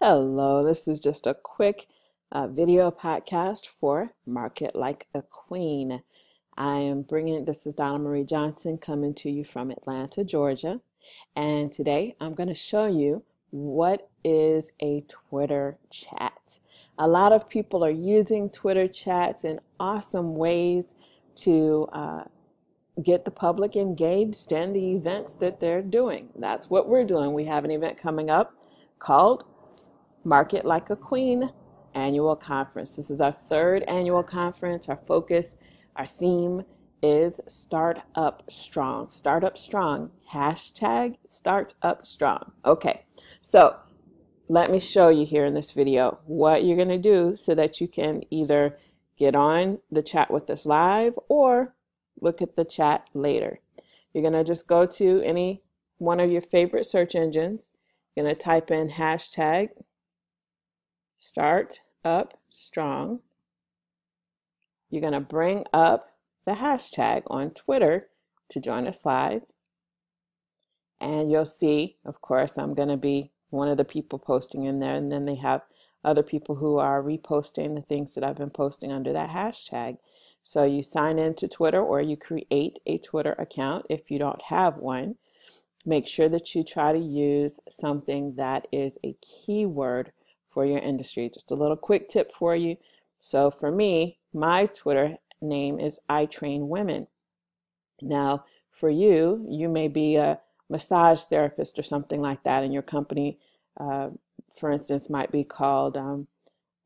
Hello, this is just a quick uh, video podcast for Market Like a Queen. I am bringing, this is Donna Marie Johnson coming to you from Atlanta, Georgia. And today I'm going to show you what is a Twitter chat. A lot of people are using Twitter chats in awesome ways to uh, get the public engaged in the events that they're doing. That's what we're doing. We have an event coming up called Market Like a Queen annual conference. This is our third annual conference. Our focus, our theme is Start Up Strong. Start Up Strong. Hashtag Start Up Strong. Okay, so let me show you here in this video what you're going to do so that you can either get on the chat with us live or look at the chat later. You're going to just go to any one of your favorite search engines. You're going to type in hashtag start up strong. You're going to bring up the hashtag on Twitter to join us live. And you'll see, of course, I'm going to be one of the people posting in there. And then they have other people who are reposting the things that I've been posting under that hashtag. So you sign into Twitter or you create a Twitter account if you don't have one. Make sure that you try to use something that is a keyword for your industry. Just a little quick tip for you. So for me, my Twitter name is I Train Women. Now, for you, you may be a massage therapist or something like that, and your company, uh, for instance, might be called um,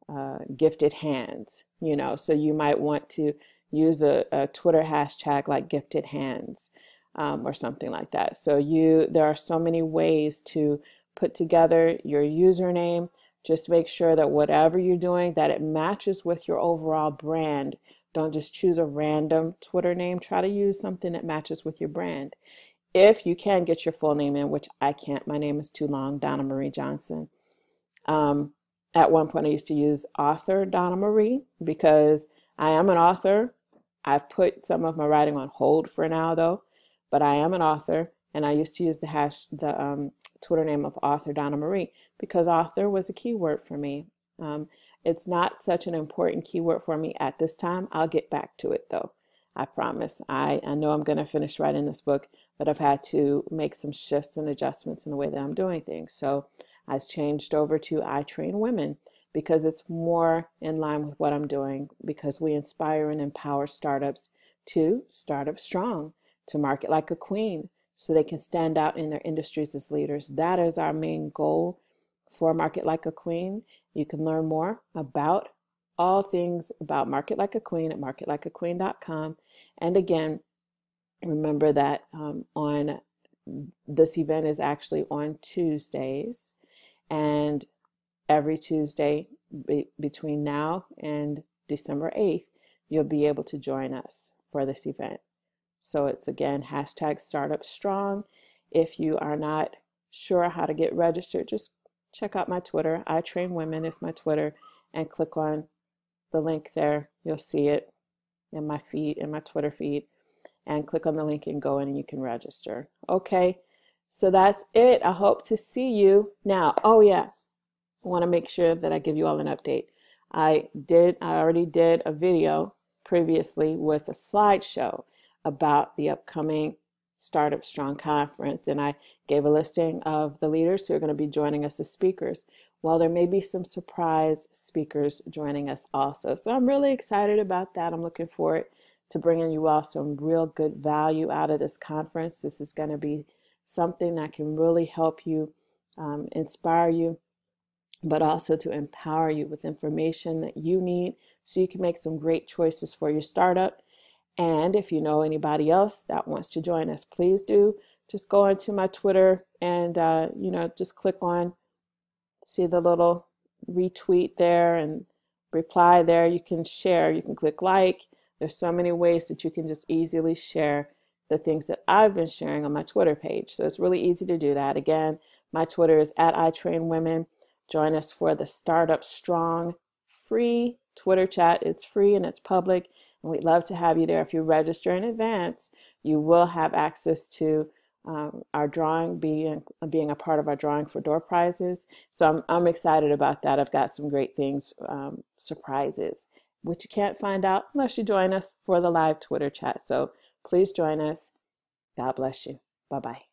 uh, Gifted Hands. You know, so you might want to use a, a Twitter hashtag like Gifted Hands um, or something like that. So you, there are so many ways to put together your username just make sure that whatever you're doing, that it matches with your overall brand. Don't just choose a random Twitter name. Try to use something that matches with your brand. If you can get your full name in, which I can't, my name is too long, Donna Marie Johnson. Um, at one point, I used to use author Donna Marie because I am an author. I've put some of my writing on hold for now, though, but I am an author, and I used to use the hash, the um, Twitter name of author Donna Marie because author was a keyword for me. Um, it's not such an important keyword for me at this time. I'll get back to it though. I promise. I, I know I'm going to finish writing this book, but I've had to make some shifts and adjustments in the way that I'm doing things. So I've changed over to I Train Women because it's more in line with what I'm doing because we inspire and empower startups to start up strong, to market like a queen, so they can stand out in their industries as leaders. That is our main goal for Market Like a Queen. You can learn more about all things about Market Like a Queen at marketlikeaqueen.com. And again, remember that um, on this event is actually on Tuesdays, and every Tuesday be, between now and December 8th, you'll be able to join us for this event. So it's again hashtag startup strong. If you are not sure how to get registered, just check out my Twitter. I train women is my Twitter and click on the link there. You'll see it in my feed, in my Twitter feed. And click on the link and go in and you can register. Okay, so that's it. I hope to see you now. Oh yeah, I want to make sure that I give you all an update. I did, I already did a video previously with a slideshow about the upcoming Startup Strong Conference, and I gave a listing of the leaders who are going to be joining us as speakers. Well, there may be some surprise speakers joining us also. So I'm really excited about that. I'm looking forward to bringing you all some real good value out of this conference. This is going to be something that can really help you, um, inspire you, but also to empower you with information that you need so you can make some great choices for your startup and if you know anybody else that wants to join us, please do just go onto my Twitter and, uh, you know, just click on, see the little retweet there and reply there. You can share, you can click like. There's so many ways that you can just easily share the things that I've been sharing on my Twitter page. So it's really easy to do that. Again, my Twitter is at I Train Women. Join us for the Startup Strong free Twitter chat. It's free and it's public. We'd love to have you there. If you register in advance, you will have access to um, our drawing being being a part of our drawing for door prizes. So I'm I'm excited about that. I've got some great things, um, surprises, which you can't find out unless you join us for the live Twitter chat. So please join us. God bless you. Bye bye.